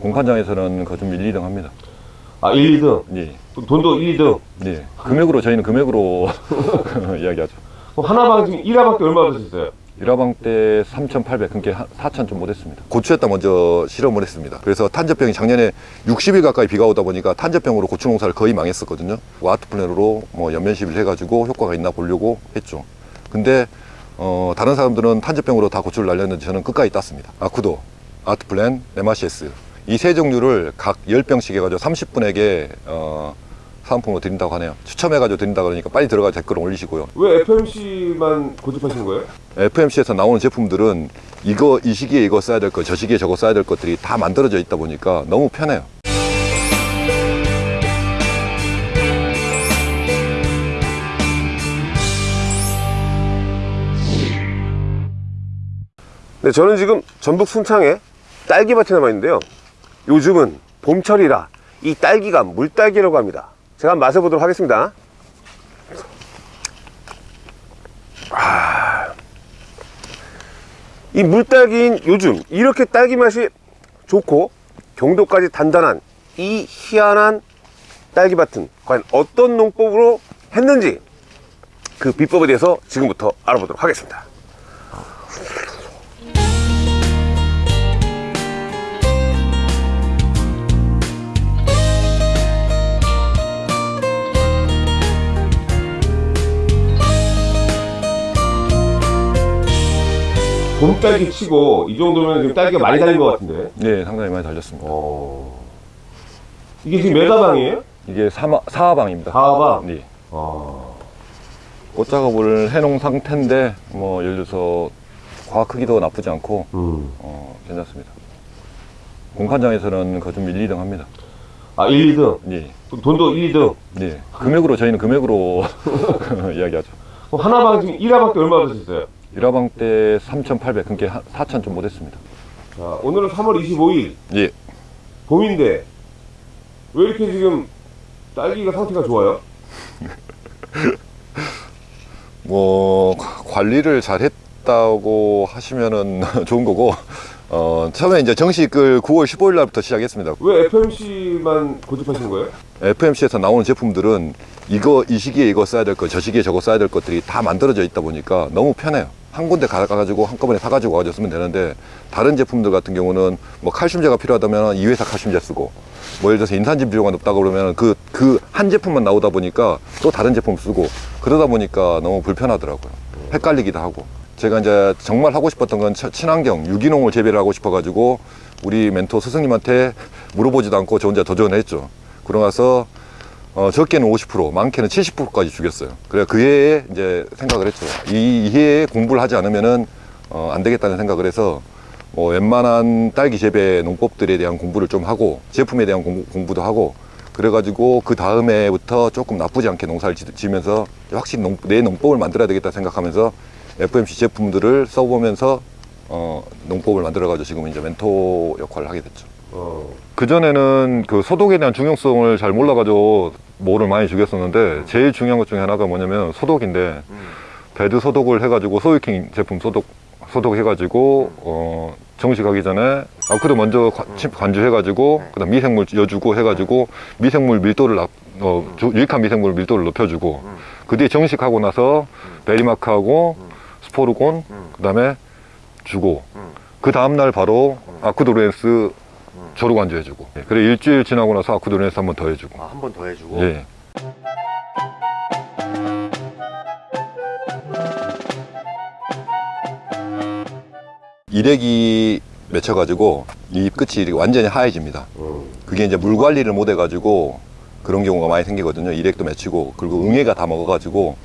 공판장에서는 거좀 1, 2등 합니다. 아 1, 2등 예. 돈도 1, 2등 네. 금액으로 저희는 금액으로 이야기하죠. 하나방 지금 1화방 때 얼마 드셨어요? 1화방 때 3,800, 그러니까 4,000 좀 못했습니다. 고추에다 먼저 실험을 했습니다. 그래서 탄저병이 작년에 60일 가까이 비가 오다 보니까 탄저병으로 고추 농사를 거의 망했었거든요. 와트 플랜으로 뭐 연면 시비를 해가지고 효과가 있나 보려고 했죠. 근데 어, 다른 사람들은 탄저병으로 다 고추를 날렸는데 저는 끝까지 땄습니다. 아쿠도, 아트플랜, MRCS 이 세 종류를 각 10병씩 해가지고 30분에게 어, 사은품으로 드린다고 하네요. 추첨해가지고 드린다 그러니까 빨리 들어가 댓글 올리시고요. 왜 FMC만 고집하시는 거예요? FMC에서 나오는 제품들은 이거 이 시기에 이거 써야 될 것, 저 시기에 저거 써야 될 것들이 다 만들어져 있다 보니까 너무 편해요. 네, 저는 지금 전북 순창에 딸기밭에 남아 있는데요. 요즘은 봄철이라 이 딸기가 물딸기라고 합니다. 제가 한번 맛을 보도록 하겠습니다. 아, 이 물딸기인 요즘 이렇게 딸기 맛이 좋고 경도까지 단단한 이 희한한 딸기밭은 과연 어떤 농법으로 했는지 그 비법에 대해서 지금부터 알아보도록 하겠습니다. 봄딸기 치고 이 정도면 지금 딸기가 많이 달린 것 같은데. 네, 상당히 많이 달렸습니다. 어. 이게 지금 몇 화방이에요? 이게 사마, 사화방입니다. 사화방? 네. 아. 꽃 작업을 해놓은 상태인데 뭐 예를 들어서 과학 크기도 나쁘지 않고 음. 어, 괜찮습니다. 공판장에서는 거좀 1, 2등 합니다. 아, 1, 2등. 네. 돈도 1, 2등. 네. 금액으로 저희는 금액으로 이야기하죠. 그럼 하나방 지금 1화방 때 얼마 드셨어요? 1화방 때 3,800, 그러니까 4,000 좀 못했습니다. 자, 오늘은 3월 25일. 예. 봄인데. 왜 이렇게 지금 딸기가 상태가 좋아요? 뭐 관리를 잘 했다고 하시면은 좋은 거고 어 처음에 이제 정식 그 9월 15일 날부터 시작했습니다. 왜 FMC만 고집하시는 거예요? FMC에서 나오는 제품들은 이거 이 시기에 이거 써야 될 것, 저 시기에 저거 써야 될 것들이 다 만들어져 있다 보니까 너무 편해요. 한 군데 가가지고 한꺼번에 사가지고 쓰면 되는데 다른 제품들 같은 경우는 뭐 칼슘제가 필요하다면 이 회사 칼슘제 쓰고 뭐 예를 들어서 인산진 비료가 높다고 그러면 그 그 한 제품만 나오다 보니까 또 다른 제품 쓰고 그러다 보니까 너무 불편하더라고요. 헷갈리기도 하고 제가 이제 정말 하고 싶었던 건 치- 친환경 유기농을 재배를 하고 싶어 가지고 우리 멘토 스승님한테 물어보지도 않고 저 혼자 도전했죠. 그러고 나서 어, 적게는 50%, 많게는 70%까지 죽였어요. 그래 그 해에 이제 생각을 했죠. 이, 이 해에 공부를 하지 않으면은 어, 안 되겠다는 생각을 해서 뭐 웬만한 딸기 재배 농법들에 대한 공부를 좀 하고 제품에 대한 공부, 공부도 하고 그래가지고 그 다음 해부터 조금 나쁘지 않게 농사를 지- 지면서 확실히 농, 내 농법을 만들어야 되겠다 생각하면서 FMC 제품들을 써보면서 어, 농법을 만들어가지고 지금 이제 멘토 역할을 하게 됐죠. 어. 그전에는 그 소독에 대한 중요성을 잘 몰라가지고 뭐를 많이 죽였었는데 제일 중요한 것 중에 하나가 뭐냐면 소독인데 배드 소독을 해가지고 소유킹 제품 소독 소독해가지고 어 정식하기 전에 아크도 먼저 관- 침- 관주해가지고 그다음 미생물 여주고 해가지고 미생물 밀도를 낮- 어, 주- 유익한 미생물 밀도를 높여주고 그 뒤에 정식하고 나서 베리마크하고 스포르곤 그다음에 주고. 그 다음날 바로 아쿠도르엔스 조로 관주 해주고 예, 그래 일주일 지나고 나서 아쿠도르엔스 한번 더 해주고 아, 한 번 더 해주고 예. 일액이 맺혀가지고 이 끝이 이렇게 완전히 하얘집니다. 그게 이제 물 관리를 못 해가지고 그런 경우가 많이 생기거든요. 일액도 맺히고 그리고 응애가 다 먹어가지고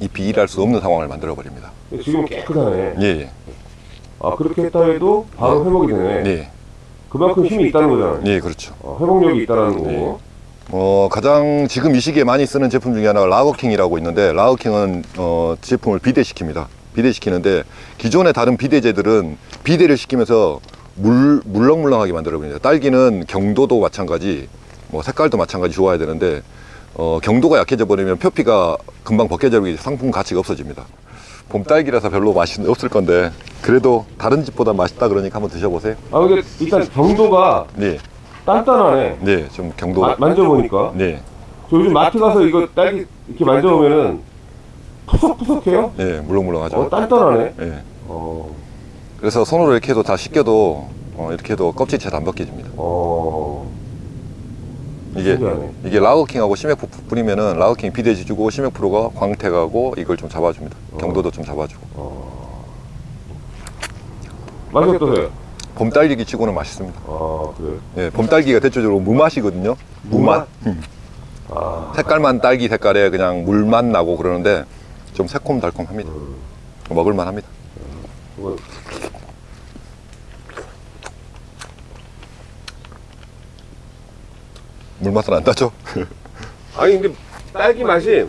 잎이 일할 수 없는 상황을 만들어 버립니다. 지금 깨끗하네. 예, 예, 아, 그렇게 했다 해도 바로 회복이 되네. 예, 그만큼 힘이 있다는 거잖아요. 예, 그렇죠. 어, 회복력이 있다는 거고. 네. 어, 가장 지금 이 시기에 많이 쓰는 제품 중에 하나가 라거킹이라고 있는데 라거킹은 어, 제품을 비대시킵니다. 비대시키는데 기존의 다른 비대제들은 비대를 시키면서 물, 물렁물렁하게 만들어버립니다. 딸기는 경도도 마찬가지, 뭐 색깔도 마찬가지 좋아야 되는데 어, 경도가 약해져 버리면 표피가 금방 벗겨져 버리고 상품 가치가 없어집니다. 봄 딸기라서 별로 맛이 없을 건데 그래도 다른 집보다 맛있다 그러니까 한번 드셔보세요. 아 근데 일단 경도가 네, 단단하네. 네, 좀 경도. 마- 만져보니까. 네, 저 요즘 마트 가서 이거 딸기 이렇게 만져보면은 푸석푸석해요. 네, 물렁물렁하죠. 어, 단단하네. 네. 어, 그래서 손으로 이렇게 해도 다 씻겨도 어, 이렇게 해도 껍질이 잘안 벗겨집니다. 어, 이게 신기하네. 이게 라거킹하고 심액 뿌리면은 라거킹이 비대해주고 심액 프로가 광택 하고 이걸 좀 잡아줍니다. 경도도 좀 잡아주고. 맛이 어떠세요? 봄 딸기 치고는 맛있습니다. 아, 그래. 예, 봄 딸기가 대체적으로 무맛이거든요. 무맛. 음. 아, 색깔만 딸기 색깔에 그냥 물맛 나고 그러는데 좀 새콤달콤합니다. 먹을만 합니다. 그 물맛은 안 나죠? 아니 근데 딸기 맛이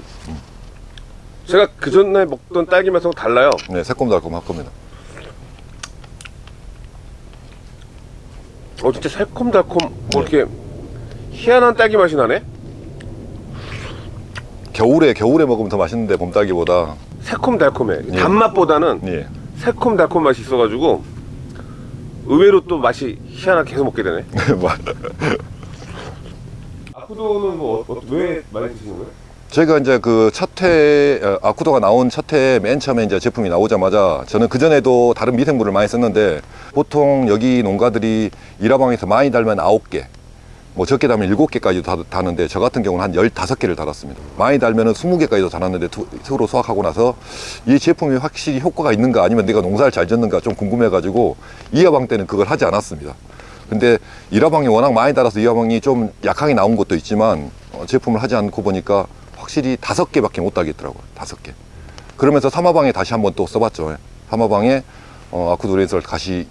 제가 그 전에 먹던 딸기 맛하고 달라요. 네, 새콤달콤할 겁니다. 어 진짜 새콤달콤 뭐 이렇게 희한한 딸기 맛이 나네. 겨울에 겨울에 먹으면 더 맛있는데 봄 딸기보다 새콤달콤해. 예. 단맛보다는 예. 새콤달콤 맛이 있어가지고 의외로 또 맛이 희한하게 계속 먹게 되네. 맛. 아쿠도는 뭐왜 많이 드시는 거예요? 제가 이제 그 첫해 어, 아쿠도가 나온 첫해 맨 처음에 이제 제품이 나오자마자 저는 그 전에도 다른 미생물을 많이 썼는데 보통 여기 농가들이 일화방에서 많이 달면 아홉 개, 뭐 적게 달면 일곱 개까지도 다- 다는데 저 같은 경우는 한 열다섯 개를 달았습니다. 많이 달면 은 스무 개까지도 달았는데 투- 투로 수확하고 나서 이 제품이 확실히 효과가 있는가 아니면 내가 농사를 잘 짓는가 좀 궁금해 가지고 이화방 때는 그걸 하지 않았습니다. 근데 일화방이 워낙 많이 달아서 이화방이 좀 약하게 나온 것도 있지만 어, 제품을 하지 않고 보니까 확실히 다섯 개밖에 못 달겠더라고요. 다섯 개. 그러면서 삼화방에 다시 한번 또 써봤죠. 삼화방에 어, 아쿠도레이서를 다시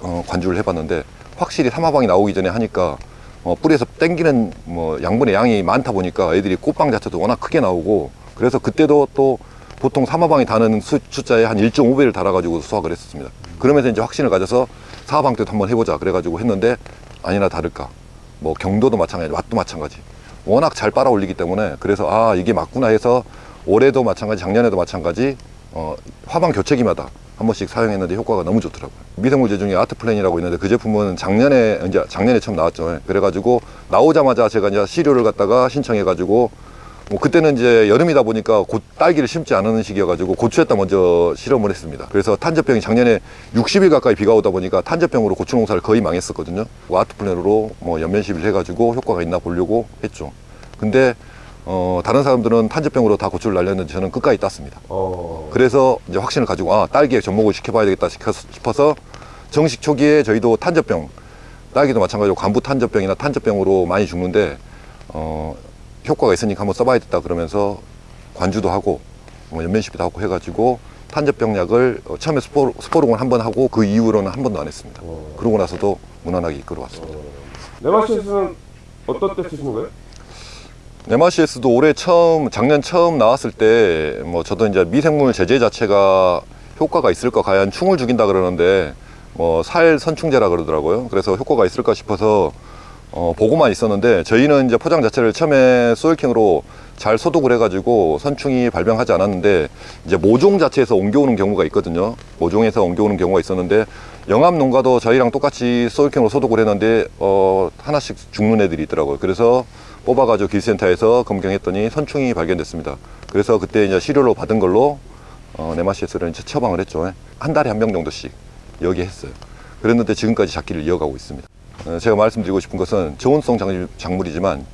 어, 관주를 해봤는데 확실히 삼화방이 나오기 전에 하니까 어, 뿌리에서 땡기는 뭐 양분의 양이 많다 보니까 애들이 꽃방 자체도 워낙 크게 나오고 그래서 그때도 또 보통 삼화방이 다는 수, 숫자의 한 1.5배를 달아가지고 수확을 했었습니다. 그러면서 이제 확신을 가져서 사화방 때도 한번 해보자 그래가지고 했는데 아니나 다를까. 뭐 경도도 마찬가지 맛도 마찬가지. 워낙 잘 빨아 올리기 때문에 그래서 아 이게 맞구나 해서 올해도 마찬가지 작년에도 마찬가지 어, 화방 교체기마다 한 번씩 사용했는데 효과가 너무 좋더라고요. 미생물제 중에 아트플랜이라고 있는데 그 제품은 작년에 이제 작년에 처음 나왔죠. 그래가지고 나오자마자 제가 이제 시료를 갖다가 신청해가지고 뭐 그때는 이제 여름이다 보니까 곧 딸기를 심지 않은 시기여가지고 고추에다 먼저 실험을 했습니다. 그래서 탄저병이 작년에 60일 가까이 비가 오다 보니까 탄저병으로 고추 농사를 거의 망했었거든요. 와트플랜으로 뭐 연면 시비를 해가지고 효과가 있나 보려고 했죠. 근데 어, 다른 사람들은 탄저병으로 다 고추를 날렸는데 저는 끝까지 땄습니다. 어, 그래서 이제 확신을 가지고 아 딸기에 접목을 시켜봐야 되겠다 싶어서 정식 초기에 저희도 탄저병 딸기도 마찬가지로 관부 탄저병이나 탄저병으로 많이 죽는데 어, 효과가 있으니까 한번 써봐야겠다 그러면서 관주도 하고 뭐 연면 시비도 하고 해가지고 탄저병 약을 어, 처음에 스포, 스포롱을 한 번 하고 그 이후로는 한 번도 안 했습니다. 어. 그러고 나서도 무난하게 이끌어왔습니다. 네마시스는 어떤 때 쓰시는 거예요? 네마시에스도 올해 처음 작년 처음 나왔을 때 뭐 저도 이제 미생물 제제 자체가 효과가 있을까 과연 충을 죽인다 그러는데 뭐 살 선충제라 그러더라고요. 그래서 효과가 있을까 싶어서 어, 보고만 있었는데 저희는 이제 포장 자체를 처음에 소일킹으로 잘 소독을 해가지고 선충이 발병하지 않았는데 이제 모종 자체에서 옮겨오는 경우가 있거든요. 모종에서 옮겨오는 경우가 있었는데 영암 농가도 저희랑 똑같이 소일킹으로 소독을 했는데 어, 하나씩 죽는 애들이 있더라고요. 그래서 뽑아가지고 기센터에서 검경했더니 선충이 발견됐습니다. 그래서 그때 이제 시료로 받은 걸로 어, 네마시스를 이제 처방을 했죠. 한 달에 한병 정도씩 여기 했어요. 그랬는데 지금까지 작기를 이어가고 있습니다. 어, 제가 말씀드리고 싶은 것은 저온성 작- 작물이지만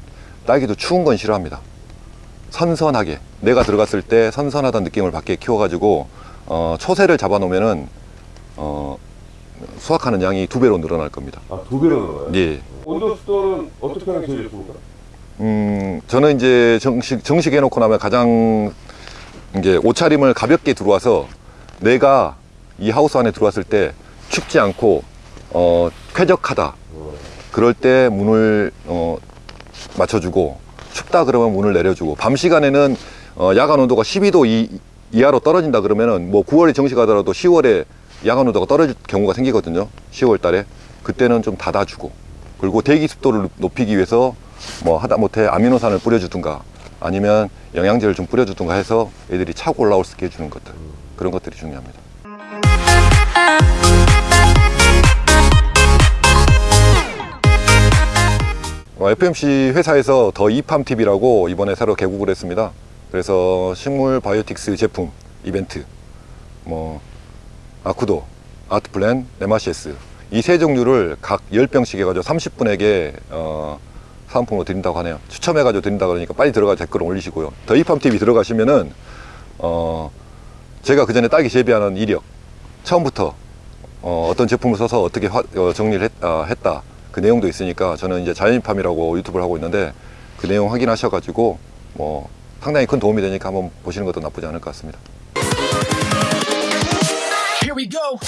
딸기도 추운 건 싫어합니다. 선선하게 내가 들어갔을 때 선선하다는 느낌을 받게 키워가지고 어, 초세를 잡아놓으면 은 어, 수확하는 양이 두 배로 늘어날 겁니다. 아, 두 배로 늘어요? 예. 온도 습도는 어떻게 하는 게 제일 좋습니까? 음, 저는 이제 정식, 정식 해놓고 나면 가장 이제 옷차림을 가볍게 들어와서 내가 이 하우스 안에 들어왔을 때 춥지 않고, 어, 쾌적하다. 그럴 때 문을, 어, 맞춰주고, 춥다 그러면 문을 내려주고, 밤 시간에는, 어, 야간 온도가 12도 이, 이하로 떨어진다 그러면은 뭐 9월에 정식하더라도 10월에 야간 온도가 떨어질 경우가 생기거든요. 10월 달에. 그때는 좀 닫아주고, 그리고 대기 습도를 높이기 위해서 뭐 하다못해 아미노산을 뿌려주든가 아니면 영양제를 좀 뿌려주든가 해서 애들이 차고 올라올 수 있게 해주는 것들 그런 것들이 중요합니다. FMC 회사에서 더 이팜 TV라고 이번에 새로 개국을 했습니다. 그래서 식물 바이오틱스 제품 이벤트, 뭐 아쿠도, 아트플랜, 네마시에스 이 세 종류를 각 10병씩 해가지고 30분에게 어, 사은품으로 드린다고 하네요. 추첨해가지고 드린다 그러니까 빨리 들어가 댓글 올리시고요. 더 이팜 TV 들어가시면은 어, 제가 그 전에 딸기 재배하는 이력 처음부터 어, 어떤 제품을 써서 어떻게 화- 어, 정리를 했, 아, 했다 그 내용도 있으니까 저는 이제 자연팜이라고 유튜브를 하고 있는데 그 내용 확인하셔가지고 뭐 상당히 큰 도움이 되니까 한번 보시는 것도 나쁘지 않을 것 같습니다. Here we go.